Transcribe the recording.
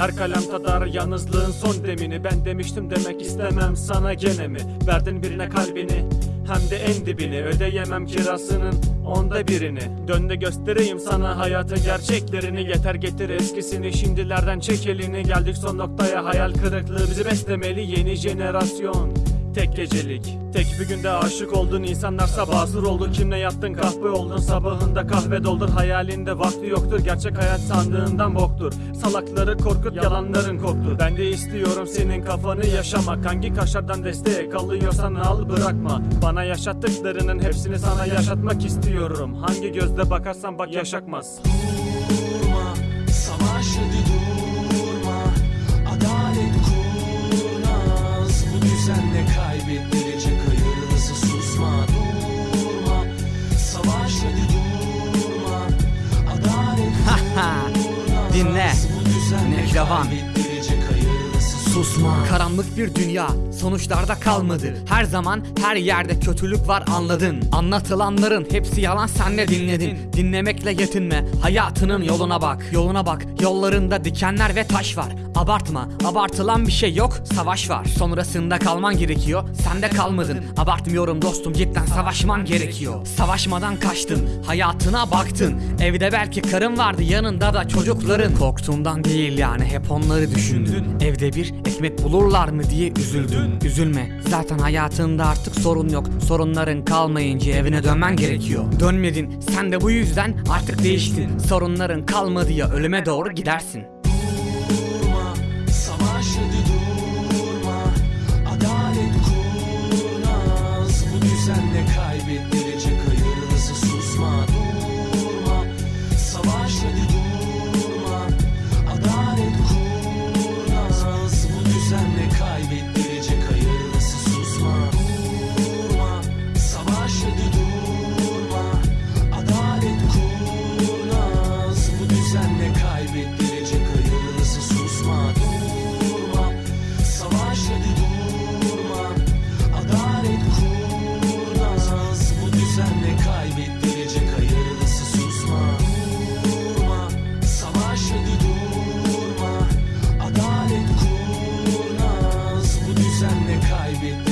Her kalem tadar yalnızlığın son demini. Ben demiştim demek istemem sana gene mi? Verdin birine kalbini hem de en dibini. Ödeyemem kirasının onda birini. Dön de göstereyim sana hayatın gerçeklerini. Yeter getir eskisini şimdilerden çek elini. Geldik son noktaya hayal kırıklığı bizi beslemeli. Yeni jenerasyon Tek gecelik Tek bir günde aşık oldun insanlar sabahsız oldu. Kimle yattın? Kahve oldun sabahında kahve doldur. Hayalinde vakti yoktur gerçek hayat sandığından boktur. Salakları korkut yalanların koktur. Ben de istiyorum senin kafanı yaşamak. Hangi kaşardan destek alıyorsan al bırakma. Bana yaşattıklarının hepsini sana yaşatmak istiyorum. Hangi gözle bakarsan bak yaşakmaz. Durma Savaş hadi hayırlısı Susma. Karanlık bir dünya sonuçlarda kalmadı. Her zaman her yerde kötülük var anladın. Anlatılanların hepsi yalan sen de dinledin. Dinlemekle yetinme hayatının yoluna bak. Yoluna bak yollarında dikenler ve taş var Abartma abartılan bir şey yok. Savaş var. Sonrasında kalman gerekiyor. Sen de kalmadın. Abartmıyorum dostum cidden savaşman gerekiyor. Savaşmadan kaçtın hayatına baktın. Evde belki karın vardı yanında da çocukların. Korktuğundan değil yani hep onları düşündün. Evde bir ekmek bulurlar mı diye üzüldün. Üzülme zaten hayatında artık sorun yok. Sorunların kalmayınca evine dönmen gerekiyor. Dönmedin sen de bu yüzden artık değiştin. Sorunların kalmadı ya ölüme doğru gidersin Bu düzenle